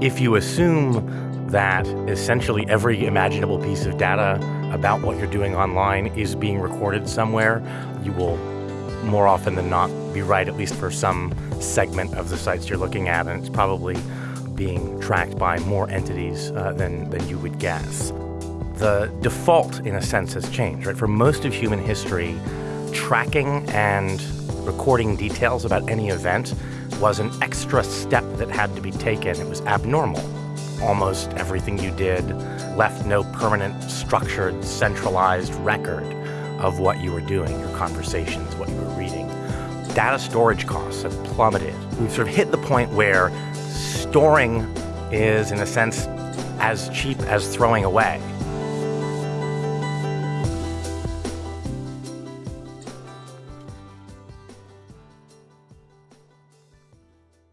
If you assume that essentially every imaginable piece of data about what you're doing online is being recorded somewhere, you will more often than not be right, at least for some segment of the sites you're looking at, and it's probably being tracked by more entities uh, than, than you would guess. The default, in a sense, has changed. Right? For most of human history, tracking and recording details about any event was an extra step that had to be taken. It was abnormal. Almost everything you did left no permanent, structured, centralized record of what you were doing, your conversations, what you were reading. Data storage costs have plummeted. We've sort of hit the point where storing is, in a sense, as cheap as throwing away.